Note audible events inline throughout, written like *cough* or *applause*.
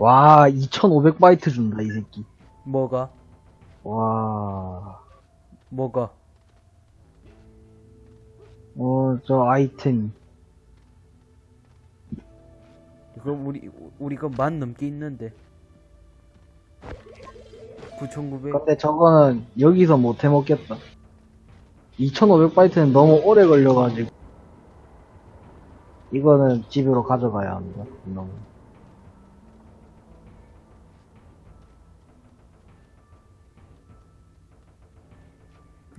와, 2500바이트 준다, 이 새끼. 뭐가? 와, 뭐가? 어, 저 아이템. 그럼 우리, 우리 그만 넘게 있는데. 9,900. 근데 저거는 여기서 못 해먹겠다. 2500바이트는 너무 오래 걸려가지고. 이거는 집으로 가져가야 한다. 너무.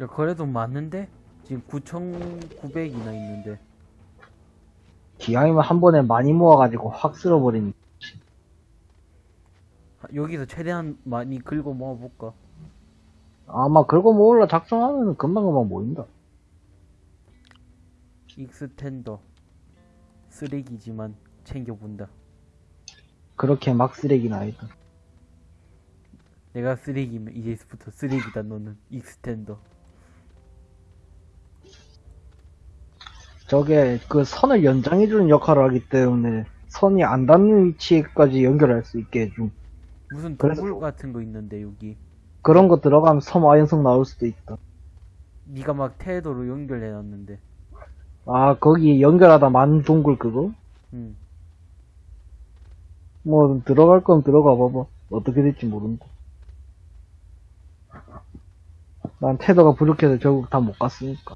야, 그래도 많은데? 지금 9,900이나 있는데. 기왕이면 한 번에 많이 모아가지고 확 쓸어버린. 아, 여기서 최대한 많이 긁어 모아볼까? 아마 그거 모을라 작성하면 금방금방 모인다. extender. 쓰레기지만 챙겨본다. 그렇게 막 쓰레기는 아니다. 내가 쓰레기면 이제부터 쓰레기다 너는 extender. 저게 그 선을 연장해주는 역할을 하기 때문에 선이 안 닿는 위치까지 연결할 수 있게 해줌. 무슨 동굴 같은 거 있는데 여기. 그런 거 들어가면 섬아연석 나올 수도 있다. 네가 막 테더로 연결해놨는데. 아, 거기 연결하다 만 동굴 그거? 응. 뭐, 들어갈 건 들어가 봐봐. 어떻게 될지 모른다. 난 테더가 부족해서 결국 다 못 갔으니까.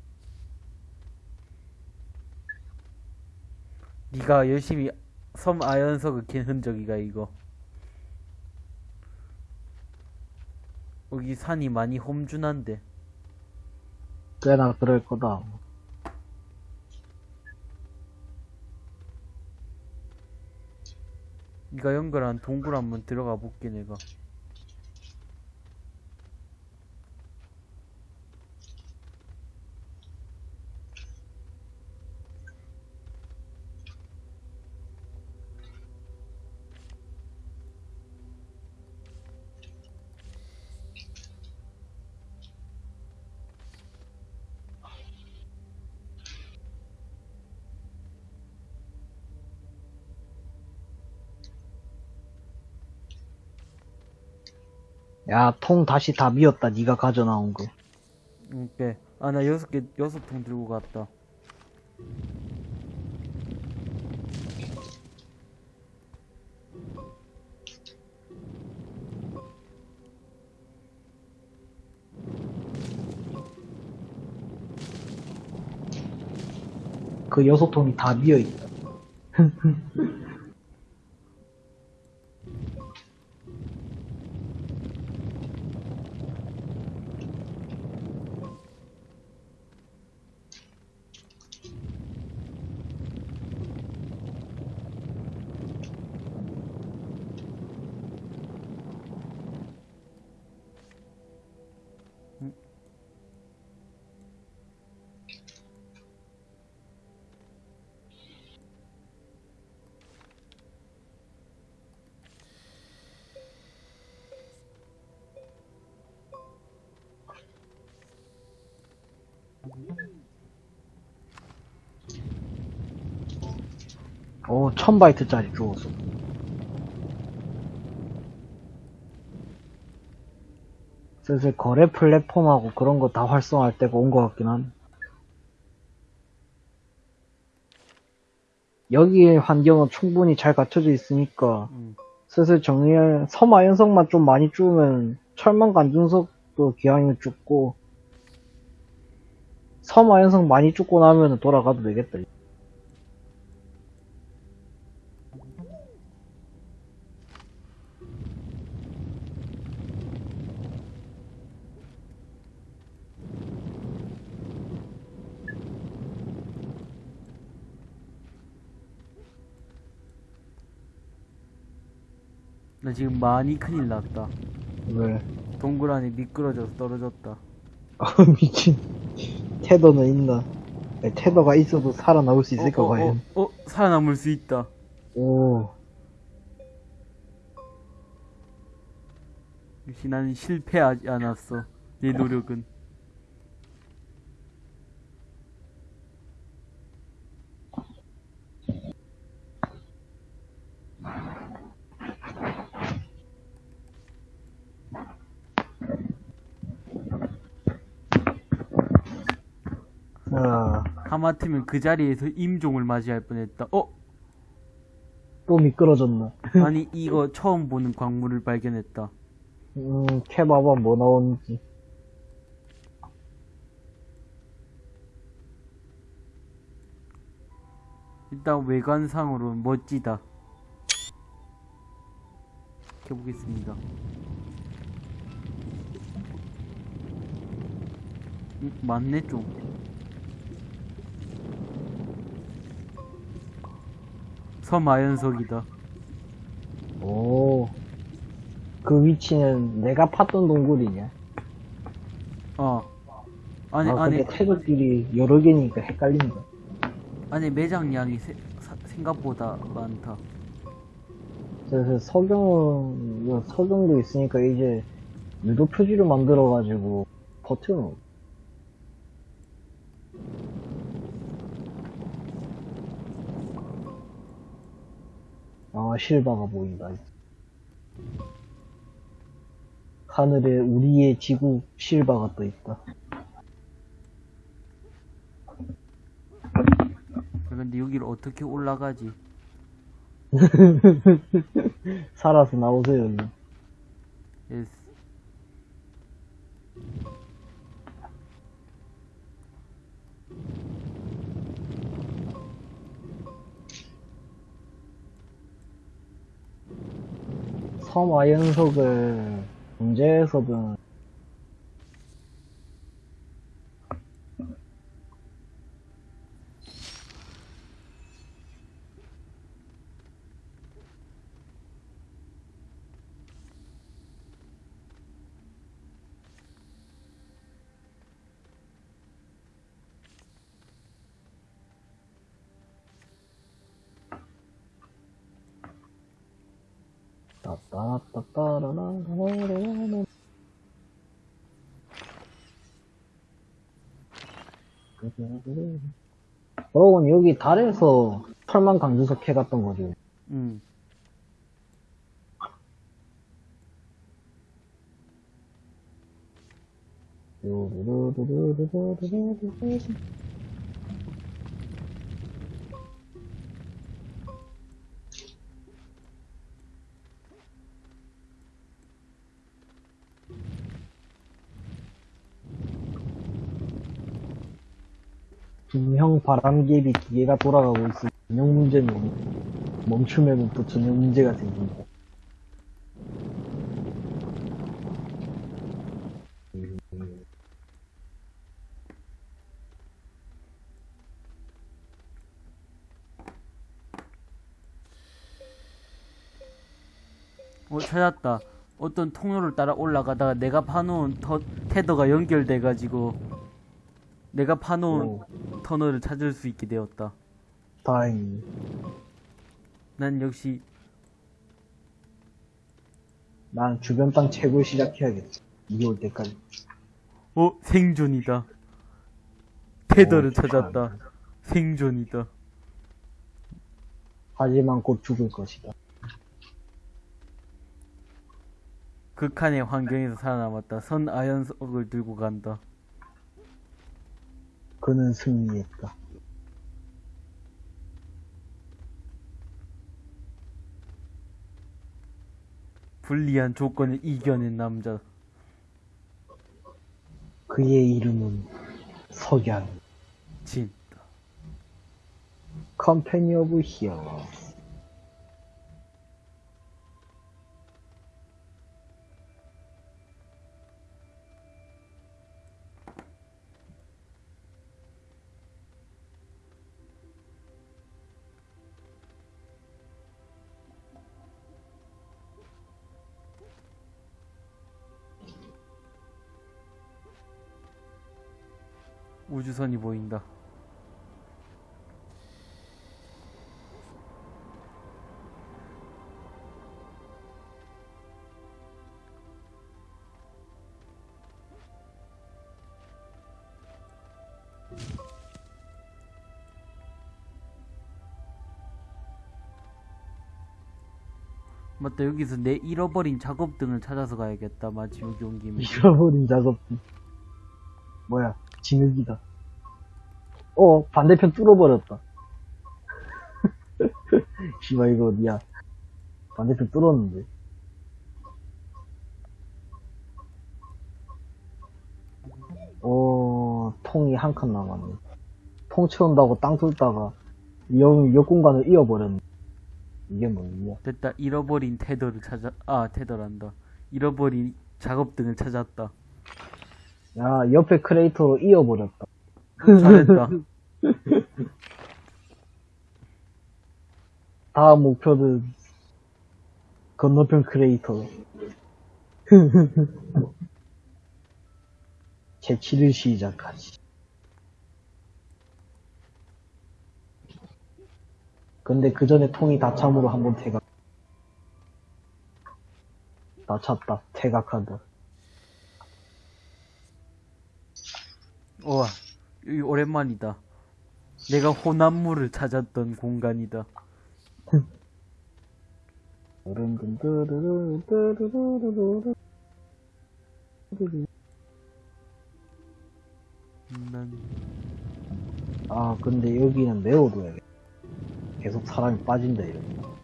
네가 열심히 섬 아연석을 캔 흔적이가 이거. 여기 산이 많이 험준한데. 꽤나 그럴 거다. 네가 연결한 동굴 한번 들어가 볼게 내가. 야, 통 다시 다 미었다. 네가 가져나온 거. 오케이. 아 나 여섯 개 여섯 통 들고 갔다. 그 여섯 통이 다 미어있다. *laughs* 오, 1000바이트짜리 주웠어. 슬슬 거래 플랫폼하고 그런 거 다 활성화할 때가 온 것 같긴 한. 여기의 환경은 충분히 잘 갖춰져 있으니까 응. 슬슬 정리할 섬아연성만 좀 많이 주우면 철망 간중석도 기왕이면 죽고 섬아연성 많이 죽고 나면 돌아가도 되겠다. 나 지금 많이 큰일 났다. 왜? 동굴 안에 미끄러져서 떨어졌다. 아 *laughs* 미친 테더는 있나 아니, 테더가 있어도 살아남을 수 있을까 어, 어, 과연 어, 어, 살아남을 수 있다. 오 역시 나는 실패하지 않았어. 내 노력은. 하마터면 그 자리에서 임종을 맞이할 뻔했다. 어? 또 미끄러졌나? 아니 이거 처음 보는 광물을 발견했다. 음, 캐봐봐 뭐 나오는지. 일단 외관상으로는 멋지다. 해보겠습니다. 음, 맞네 좀. 섬아연석이다. 오. 그 위치는 내가 팠던 동굴이냐? 어. 아니 아, 아니 근데 태극들이 여러 개니까 헷갈린다. 아니 매장량이 세- 사- 생각보다 많다. 그래서 뭐 석영도 있으니까 이제 유도 표지를 만들어가지고 버텨놓. 아, 실바가 보인다. 하늘에 우리의 지구 실바가 떠 있다. 근데 여기를 어떻게 올라가지? *laughs* 살아서 나오세요, 얼른. 예스. 섬 아연석을 문제에서든 따따따따라라라라라라. 여러분 여기 달에서 철망 강주석 해갔던 거죠. 응. 분명 바람개비 기계가 돌아가고 있을 전용 문제는 멈추면 또 전용 문제가 생긴다. 어, 찾았다. 어떤 통로를 따라 올라가다가 내가 파놓은 터, 테더가 연결돼가지고 내가 파놓은 오, 터널을 찾을 수 있게 되었다. 다행히. 난 역시 난 주변 땅 채굴 시작해야겠어. 이게 올 때까지. 어 생존이다. 테더를 오. 찾았다. 생존이다. 하지만 곧 죽을 것이다. 극한의 환경에서 살아남았다. 섬아연석을 들고 간다. 그는 승리했다. 불리한 조건을 이겨낸 남자. 그의 이름은 석양. 진. Company of Hero. 우주선이 보인다. 맞다 여기서 내 잃어버린 작업등을 찾아서 가야겠다 마치 여기 온 김에 잃어버린 작업. 뭐야, 진흙이다. 어, 반대편 뚫어버렸다. *laughs* 씨발, 이거 어디야. 반대편 뚫었는데. 어, 통이 한 칸 남았네. 통 채운다고 땅 뚫다가 역, 역 공간을 이어버렸네. 이게 뭐냐. 됐다. 잃어버린 tether를 찾아, 아, tether란다. 잃어버린 작업등을 찾았다. 야, 옆에 크레이터로 이어버렸다. 잘했다. *laughs* 다음 목표는 건너편 크레이터. *laughs* 채취를 시작하지. 근데 그 전에 통이 다 참으로 한번 퇴각. 다 찼다. 퇴각한다. 우와, 오랜만이다. 내가 호남물을 찾았던 공간이다. 난, 아, 근데 여기는 메워둬야겠다. 계속 사람이 빠진다, 이러면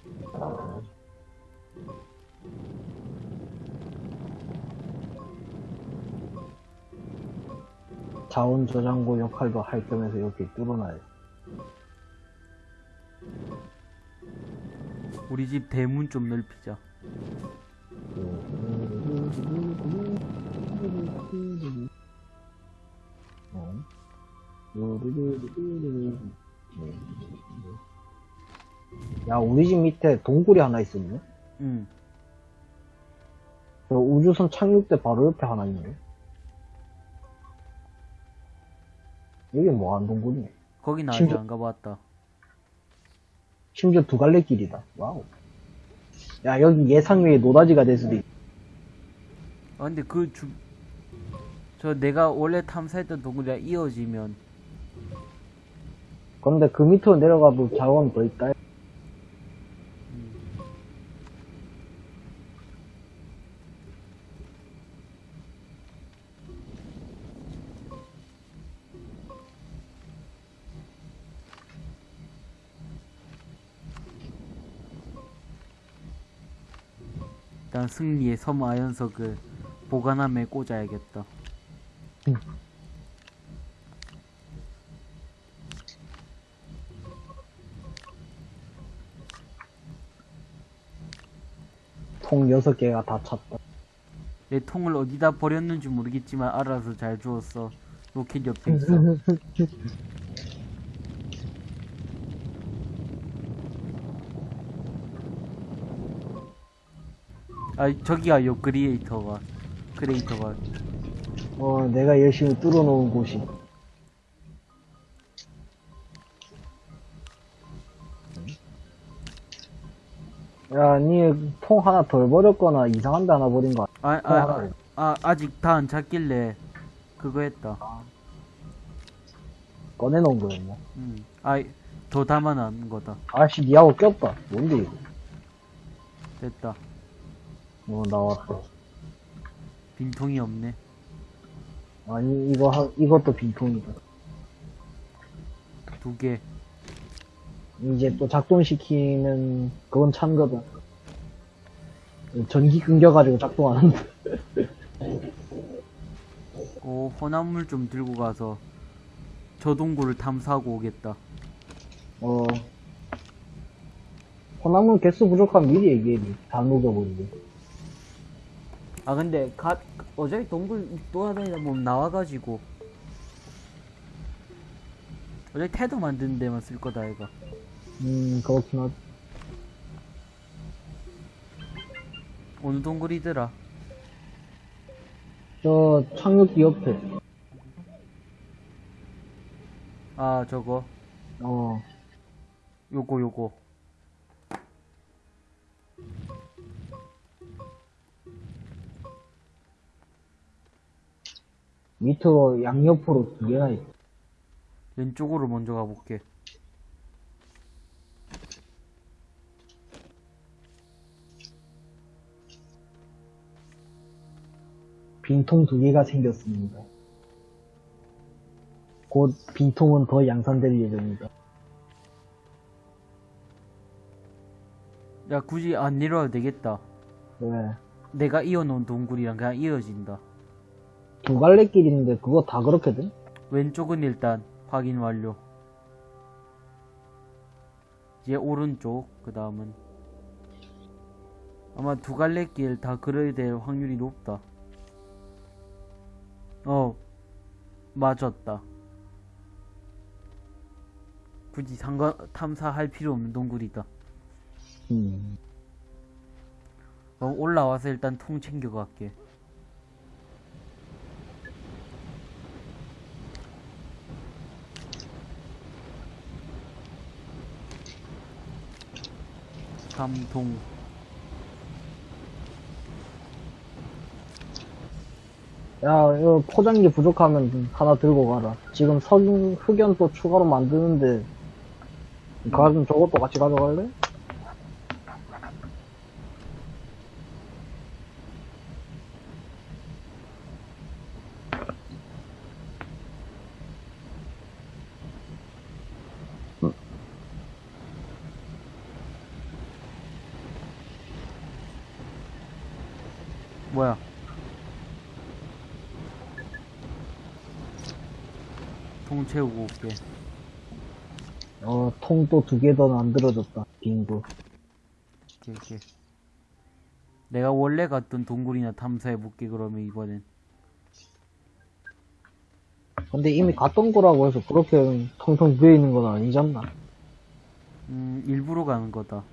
자원 저장고 역할도 할 겸해서 이렇게 뚫어놔야 돼. 우리 집 대문 좀 넓히자. 어? 야, 우리 집 밑에 동굴이 하나 있었네? 응. 저 우주선 착륙대 바로 옆에 하나 있네. 여기 뭐하는 동굴이네? 거긴 아직 심지어- 안 가봤다. 심지어 두 갈래 길이다. 와우. 야, 여기 예상외의 노다지가 될 수도 있 아, 근데 그 주, 저 내가 원래 탐사했던 동굴이랑 이어지면, 그런데 그 밑으로 내려가도 자원 더 있다. 일단 승리의 섬 아연석을 보관함에 꽂아야겠다. 통 여섯 개가 다 찼다. 내 통을 어디다 버렸는지 모르겠지만 알아서 잘 주웠어. 로켓 옆에 있어. *laughs* 아 저기야 요 크리에이터가 크리에이터가 어, 내가 열심히 뚫어놓은 곳이. 야, 니통 하나 덜 버렸거나 이상한 데 하나 버린 거 아, 아니야? 아, 아, 아 아 직 다 안 찾길래 그거 했다. 꺼내놓은 거였냐? 음. 아더 담아놓은 거다. 아씨, 니하고 꼈다. 뭔데, 이거? 됐다. 어, 나왔다. 빈통이 없네. 아니, 이거, 하, 이것도 빈통이다. 두 개. 이제 또 작동시키면, 그건 찬 거다. 전기 끊겨가지고 작동하는데. 오 *laughs* 혼합물 좀 들고 가서 저 동굴을 탐사하고 오겠다. 어. 호남은 개수 부족하면 미리 얘기해야지. 다 녹여버리게. 아 근데 가 어차피 동굴 돌아다니다 보면 나와가지고 어차피 태도 만드는 데만 쓸 거다 이거. 음, 그렇긴 하지. 어느 동굴이더라? 저, 착륙기 옆에. 아 저거 어. 요거 요거. 밑으로 양옆으로 두 개나 있어. 왼쪽으로 먼저 가볼게. 빈통 두 개가 생겼습니다. 곧 빈통은 더 양산될 예정이다. 야, 굳이 안 내려와도 되겠다. 왜? 내가 이어놓은 동굴이랑 그냥 이어진다. 두 갈래 길 있는데 그거 다 그렇게 돼? 왼쪽은 일단 확인 완료. 이제 오른쪽, 그 다음은. 아마 두 갈래 길 다 그려야 될 확률이 높다. 어, 맞았다. 굳이 상관, 탐사할 필요 없는 동굴이다. 음. 그럼 올라와서 일단 통 챙겨갈게. 삼통 야, 이거 포장기 부족하면 하나 들고 가라. 지금 석, 흑연 또 추가로 만드는데, 가좀 저것도 같이 가져갈래? 뭐야? 통 채우고 올게. 어, 통 또 두 개 더 만들어졌다. 빙고. 이렇게. 내가 원래 갔던 동굴이나 탐사해볼게, 그러면 이번엔. 근데 이미 갔던 거라고 해서 그렇게 텅텅 비어 있는 건 아니잖아. 음, 일부러 가는 거다.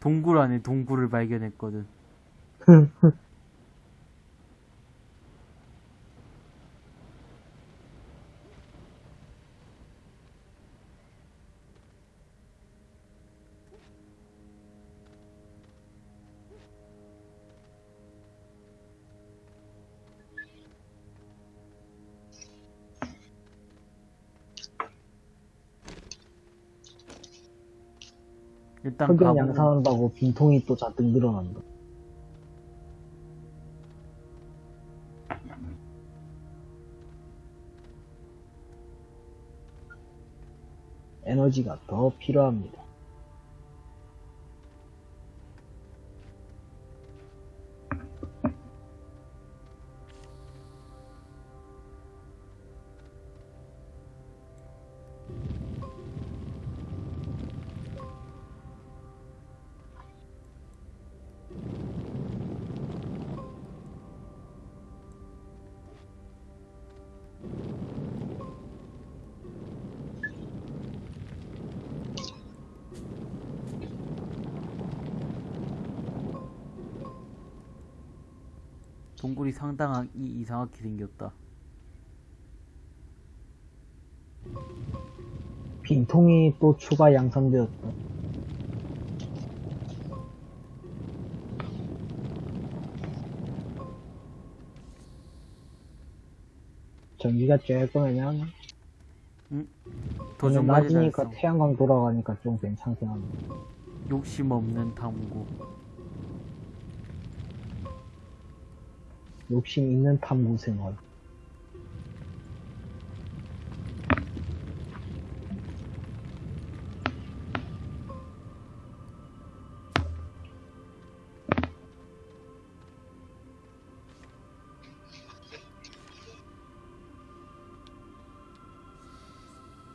동굴 안에 동굴을 발견했거든. *laughs* 일단 흑연 가보고 양산한다고 빈통이 또 잔뜩 늘어난다. 에너지가 더 필요합니다. 동굴이 상당히 이상하게 생겼다. 빈통이 또 추가 양산되었다. 전기가 조금. 근데 도중까지 낮이니까 달성. 태양광 돌아가니까 좀 괜찮긴 하네. 욕심 없는 탐구. 욕심 있는 탐구 생활.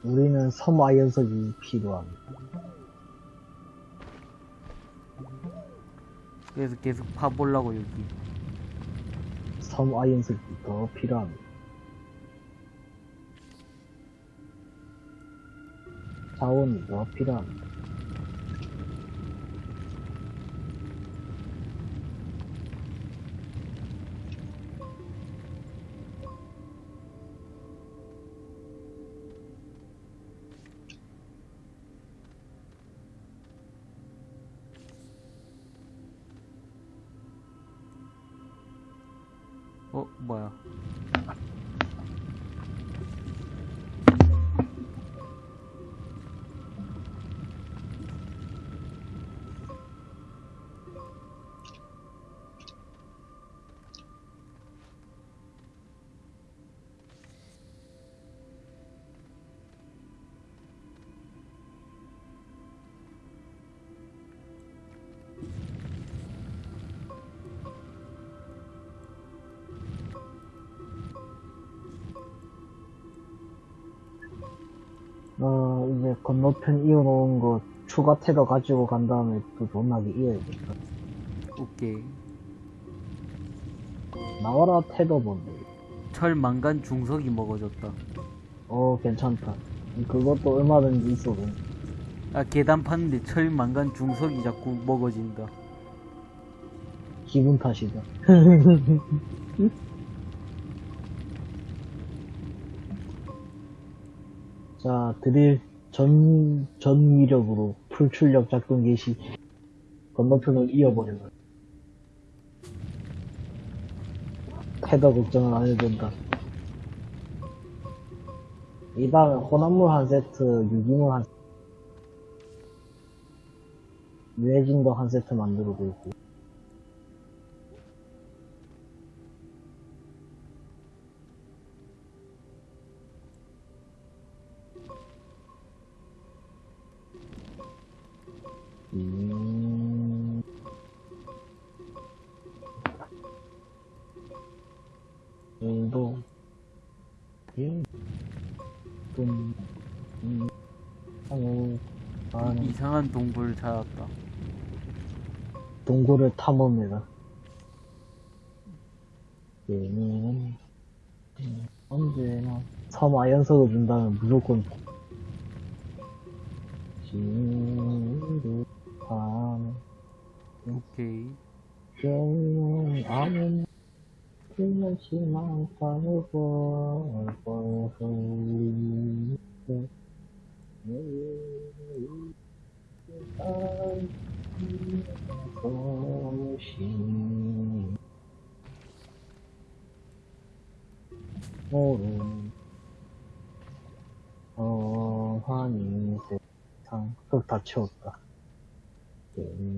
우리는 섬 아이언석이 필요합니다. 그래서 계속 파보려고 여기. 섬 아이언석이 더 필요합니다. 자원이 더 필요합니다. 어, 건너편 이어놓은 거 추가 테더 가지고 간 다음에 또 존나게 이어야겠다. 오케이. 나와라 테더 뭔데. 철 망간 중석이 먹어줬다. 어, 괜찮다. 그것도 얼마든지 있어. 아 계단 파는데 철 망간 중석이 자꾸 먹어진다. 기분 탓이다. *laughs* 자, 드릴 전, 전 위력으로 풀출력 작동 개시. 건너편을 이어버려라. 테더 걱정은 안 해도 된다. 이 다음에 혼합물 한 세트, 유기물 한 세트, 유해진도 한 세트 만들고 있고. 음... 일, 좀, 음, 하고, 한, 이상한 동굴 찾았다. 동굴을 탐험해라. 얘는, 음, 언제나 섬 아연석을 준다면 무조건 지루 오케이. 경은 아무 끝없이만 살고 얼굴 소신 모른 어하니 세상 흙다 채웠다 때는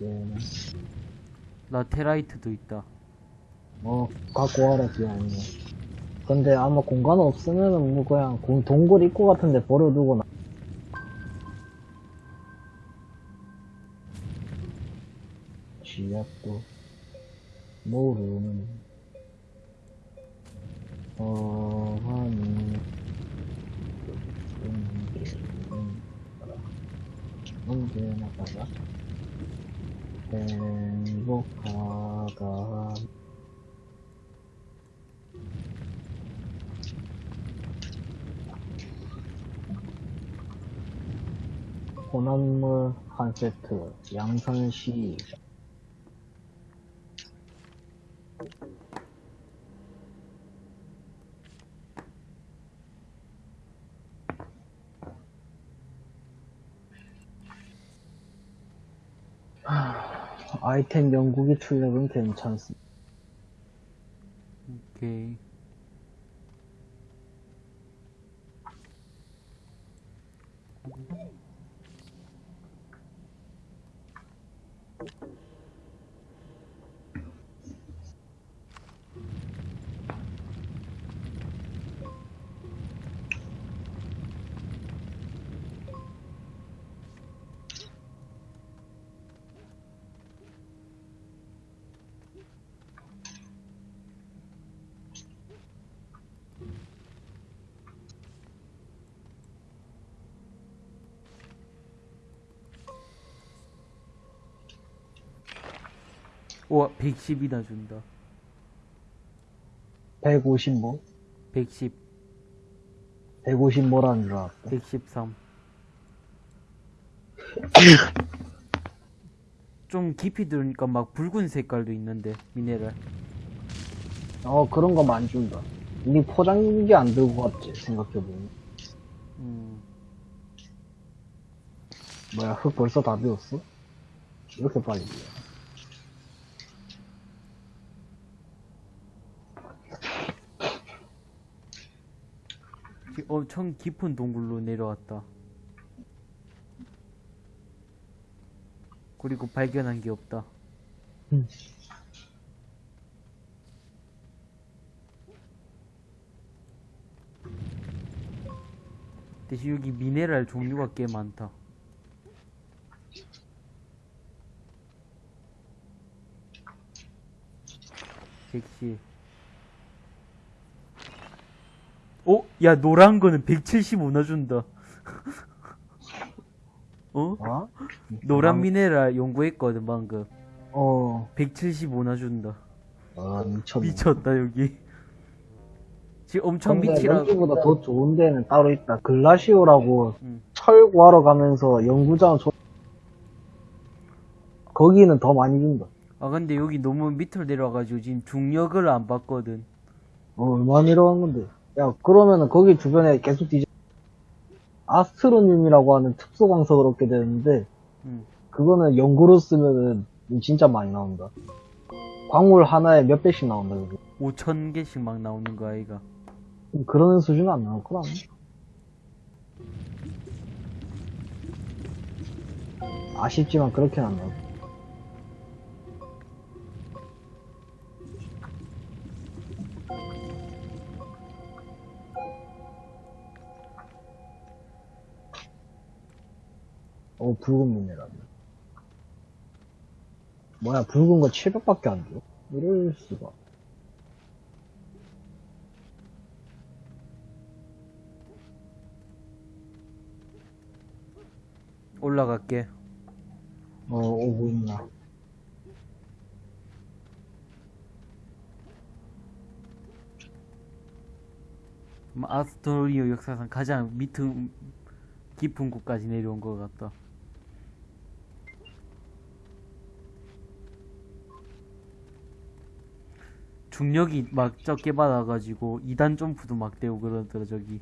언제나 라테라이트도 있다. 어, 갖고 와라, 기왕이면. 근데 아마 공간 없으면은 뭐 그냥 공- 동굴 입구 같은데 버려두고 나. 쥐약도 모르는 어하니 언제 나 가자 행복하다 혼합물 한 세트, 양산시. 하, 아이템 영국의 출력은 괜찮습니다. 오케이. 와, 110이나 준다. 150 뭐? 110, 150 뭐라는 줄 알았다. 113. *laughs* 좀 깊이 들으니까 막 붉은 색깔도 있는데, 미네랄. 어, 그런 거 많이 준다. 니 포장기 안 들고 갔지, 생각해보면. 음, 뭐야, 흙 벌써 다 비웠어? 이렇게 빨리 비워. 지- 엄청 깊은 동굴로 내려왔다. 그리고 발견한 게 없다. 음. 대신 여기 미네랄 종류가 꽤 많다. 백시 어? 야, 노란 거는 175나 준다. *laughs* 어? 어? 노란 미네랄 연구했거든, 방금. 어, 175나 준다. 아, 미쳤네. 미쳤다, 여기. 지금 엄청 밑이라. 여기보다 더 좋은 데는 따로 있다. 글라시오라고 응. 철 구하러 가면서 연구장 조... 거기는 더 많이 준다. 아, 근데 여기 너무 밑으로 내려와가지고 지금 중력을 안 받거든. 어, 얼마 내려간 건데. 야, 그러면은 거기 주변에 계속 뒤져. 아스트로늄이라고 하는 특수 광석을 얻게 되는데, 응. 그거는 연구로 쓰면은 진짜 많이 나온다. 광물 하나에 몇 배씩 나온다, 그거. 5천 개씩 막 나오는 거 아이가. 그런 수준은 안 나올 거라. 아쉽지만 그렇게는 안 나올 거야. 어, 붉은 미네랄. 뭐야, 붉은 거 700밖에 안 줘? 이럴 수가. 올라갈게. 어, 오고 있나. 뭐 아스토리오 역사상 가장 밑은 깊은 곳까지 내려온 것 같다. 중력이 막 적게 받아가지고 2단 점프도 막 되고 그러더라 저기.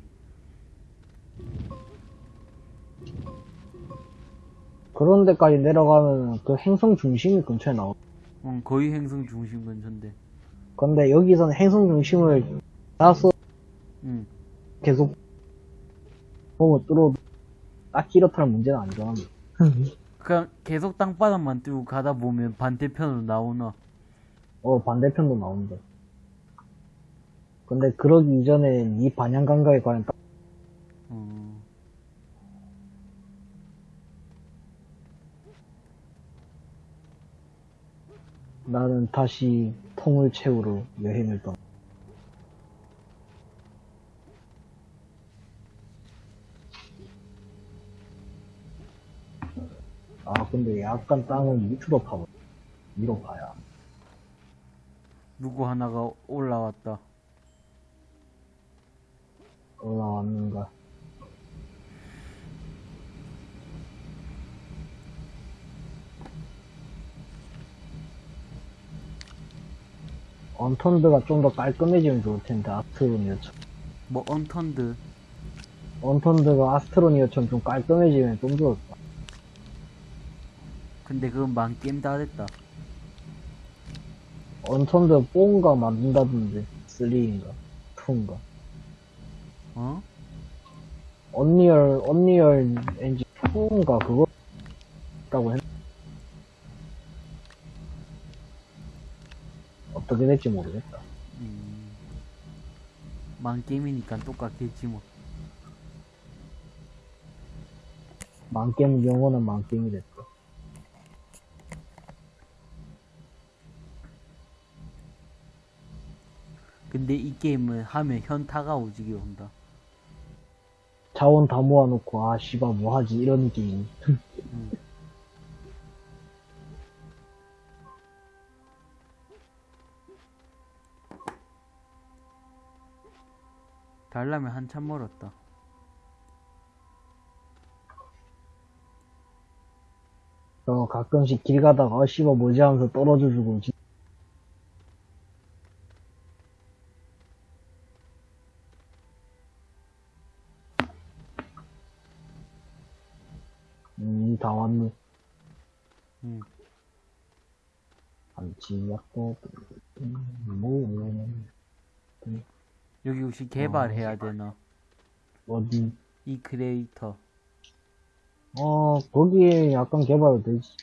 그런 데까지 내려가면 그 행성 중심이 근처에 나오. 응, 거의 행성 중심 근처인데. 근데 여기서는 행성 중심을 따서 응. 계속 보면 뚫어도 딱히 이렇다는 문제는 아니잖아. 그냥 계속 땅바닥만 뚫고 가다 보면 반대편으로 나오나. 어, 반대편도 나온다. 근데 그러기 이전에 이 반향 감각에 관한 딱 어. 나는 다시 통을 채우러 여행을 떠. 아, 근데 약간 땅은 밑으로 파고, 위로 파야. 누구 하나가 올라왔다. 올라왔는가. 언턴드가 좀 더 깔끔해지면 좋을 텐데, 아스트로니어처럼. 뭐 언턴드. Unturned가 Astroneer처럼 좀 깔끔해지면 좀 좋을까. 근데 그건 망 게임 다 됐다. Unturned 4인가 만든다던데, 3인가, 2인가. 어? Unreal, Unreal Engine 2인가 그거, 라고 했 어떻게 될지 모르겠다. 음. 만 게임이니까 똑같겠지 뭐. 만게임 영어는 만게임이 됐다. 근데 이 게임은 하면 현타가 오지게 온다. 자원 다 모아놓고, 아, 씨발, 뭐하지? 이런 게임. 달라면 한참 멀었다. 어, 가끔씩 길 가다가, 아, 씨발, 뭐지 하면서 떨어져 주고, 진- 음, 다 왔네. 응. 안치약도, 뭐, 여기 혹시 개발해야 되나? 어디, 이 크리에이터. 어, 거기에 약간 개발되지.